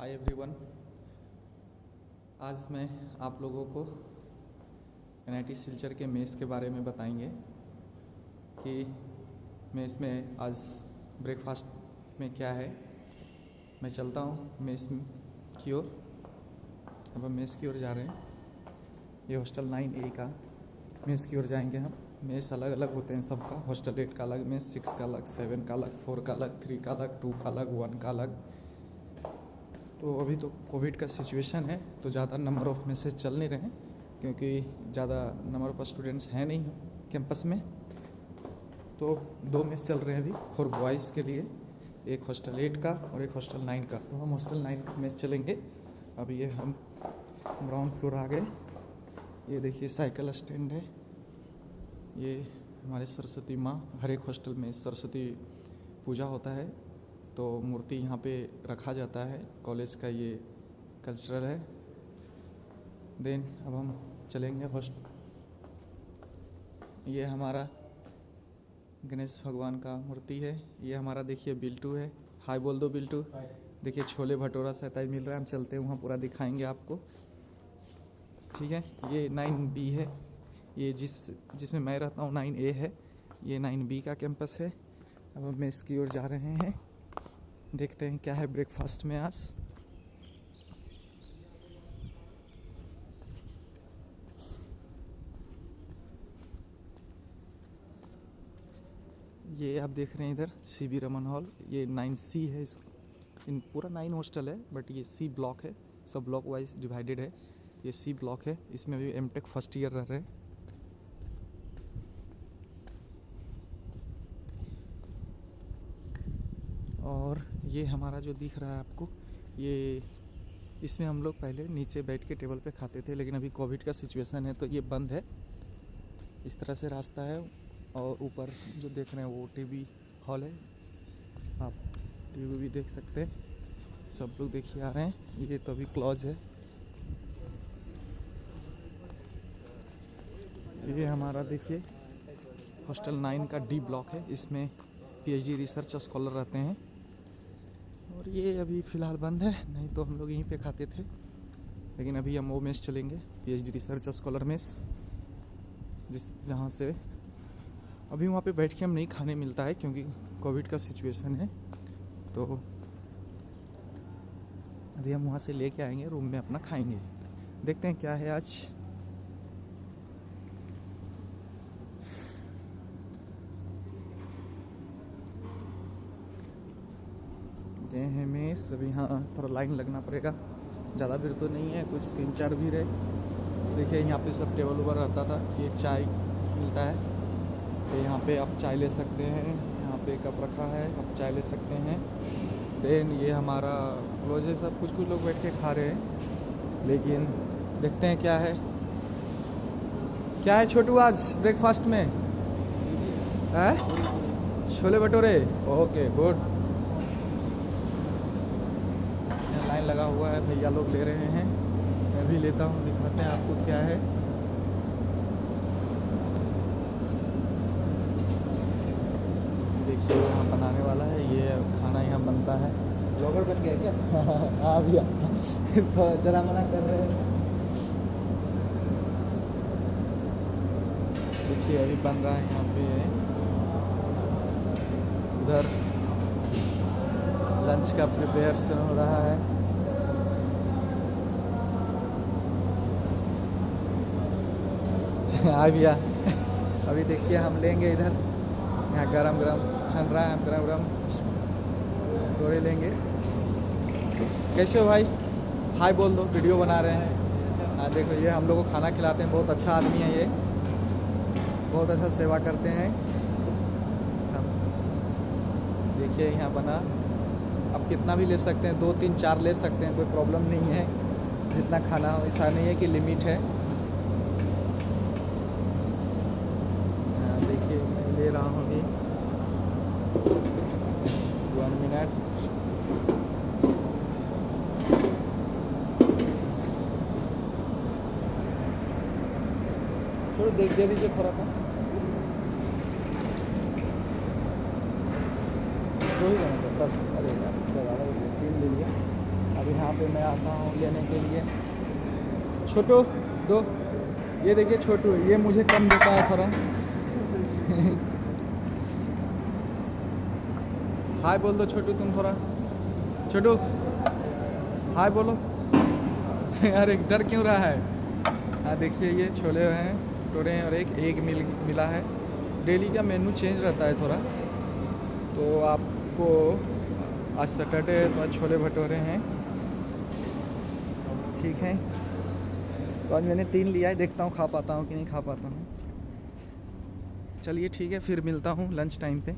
Hi everyone आज मैं आप लोगों को एन सिलचर के मेस के बारे में बताएँगे कि मेस में आज ब्रेकफास्ट में क्या है। मैं चलता हूँ मेस की ओर। अब हम मेस की ओर जा रहे हैं। ये हॉस्टल नाइन ए का मेस की ओर जाएँगे हम। मेस अलग अलग होते हैं सबका। हॉस्टल एट का अलग मेस सिक्स का अलग सेवन का अलग फोर का अलग थ्री का अलग टू का अलग वन का अलग। तो अभी तो कोविड का सिचुएशन है तो ज़्यादा नंबर ऑफ़ मैसेज चल नहीं रहे हैं, क्योंकि ज़्यादा नंबर ऑफ़ स्टूडेंट्स हैं नहीं कैंपस में। तो दो मेस चल रहे हैं अभी फॉर बॉयज़ के लिए, एक हॉस्टल एट का और एक हॉस्टल नाइन का। तो हम हॉस्टल नाइन का मेस चलेंगे। अब ये हम ग्राउंड फ्लोर आ गए। ये देखिए साइकिल स्टैंड है। ये हमारे सरस्वती माँ, हर एक हॉस्टल में सरस्वती पूजा होता है। तो मूर्ति यहाँ पे रखा जाता है। कॉलेज का ये कल्चरल है। देन अब हम चलेंगे हॉस्ट ये हमारा गणेश भगवान का मूर्ति है। ये हमारा देखिए बिल्टू है। हाय बोल दो बिल्टू। देखिए छोले भटूरा सहता मिल रहा है। हम चलते हैं वहाँ पूरा दिखाएँगे आपको। ठीक है? ये नाइन बी है। ये जिस जिसमें मैं रहता हूँ नाइन ए है। ये नाइन बी का कैंपस है। अब हम इसकी ओर जा रहे हैं। देखते हैं क्या है ब्रेकफास्ट में आज। ये आप देख रहे हैं इधर सी बी रमन हॉल ये नाइन सी है इस, इन पूरा नाइन हॉस्टल है बट ये सी ब्लॉक है। सब ब्लॉक वाइज डिवाइडेड है। ये सी ब्लॉक है। इसमें भी एम टेक फ़र्स्ट ईयर रह रहे हैं। और ये हमारा जो दिख रहा है आपको, ये इसमें हम लोग पहले नीचे बैठ के टेबल पे खाते थे, लेकिन अभी कोविड का सिचुएशन है तो ये बंद है। इस तरह से रास्ता है और ऊपर जो देख रहे हैं वो टीवी हॉल है। आप टीवी भी देख सकते हैं। सब लोग देखिए आ रहे हैं। ये तो अभी क्लॉज है। ये हमारा देखिए, हॉस्टल नाइन का डी ब्लॉक है। इसमें पीएचडी रिसर्च स्कॉलर रहते हैं। और ये अभी फ़िलहाल बंद है, नहीं तो हम लोग यहीं पे खाते थे। लेकिन अभी हम वो मेस चलेंगे पीएचडी रिसर्च और स्कॉलर मेस जिस जहाँ से अभी वहाँ पे बैठ के हम नहीं खाने मिलता है, क्योंकि कोविड का सिचुएशन है। तो अभी हम वहाँ से लेके आएँगे रूम में अपना खाएँगे। देखते हैं क्या है आज। ये है मेस अभी हाँ थोड़ा लाइन लगना पड़ेगा। ज़्यादा भीड़ तो नहीं है, कुछ तीन चार भीड़ है देखिए, यहाँ पे सब टेबल ऊपर रहता था ये चाय मिलता है। तो यहाँ पे आप चाय ले सकते हैं। यहाँ पे कप रखा है, आप चाय ले सकते हैं। देन ये हमारा क्लोज है, सब कुछ कुछ लोग बैठ के खा रहे हैं। लेकिन देखते हैं क्या है। क्या है छोटू आज ब्रेकफास्ट में? Chole bhature? Okay good line लगा हुआ है भैया लोग ले रहे हैं। मैं भी लेता हूँ दिखाते हैं आपको क्या है। देखिए यहाँ बनाने वाला है ये खाना यहाँ बनता है। ब्लॉगर बन गया क्या? हाँ भैया। तो जरा मना कर रहे हैं। देखिए अभी बन रहा है यहाँ पे। उधर लंच का प्रिपेरेशन हो रहा है। हाँ भैया अभी देखिए हम लेंगे इधर। यहाँ गरम गरम छन रहा है, गरम गरम थोड़े लेंगे। कैसे हो भाई? हाय बोल दो, वीडियो बना रहे हैं। हाँ देखो, ये हम लोग को खाना खिलाते हैं, बहुत अच्छा आदमी है ये। बहुत अच्छा सेवा करते हैं। देखिए, यहाँ बना। आप कितना भी ले सकते हैं, दो तीन चार ले सकते हैं, कोई प्रॉब्लम नहीं है। जितना खाना हो ऐसा नहीं है कि लिमिट है देखिए मैं ले रहा हूँ अभी वन मिनट छोड़ो देख दे दीजिए थोड़ा सा। दो ही जाना बस। अरे यार ज़्यादा तीन ले लिया अभी यहाँ पे मैं आता हूँ लेने के लिए। छोटो, दो। ये देखिए छोटू, ये मुझे कम देता है थोड़ा। हाय बोल दो छोटू तुम थोड़ा। छोटू, हाय बोलो। अरे, डर क्यों रहा है? हाँ देखिए, ये छोले हैं। भटूरे हैं और एक एग मिल, मिला है। डेली का मेनू चेंज रहता है थोड़ा। तो आपको आज सैटरडे है तो आज छोले भटूरे हैं। ठीक है। तो आज मैंने तीन लिया है, देखता हूँ खा पाता हूँ कि नहीं खा पाता हूँ। चलिए ठीक है, फिर मिलता हूँ लंच टाइम पे।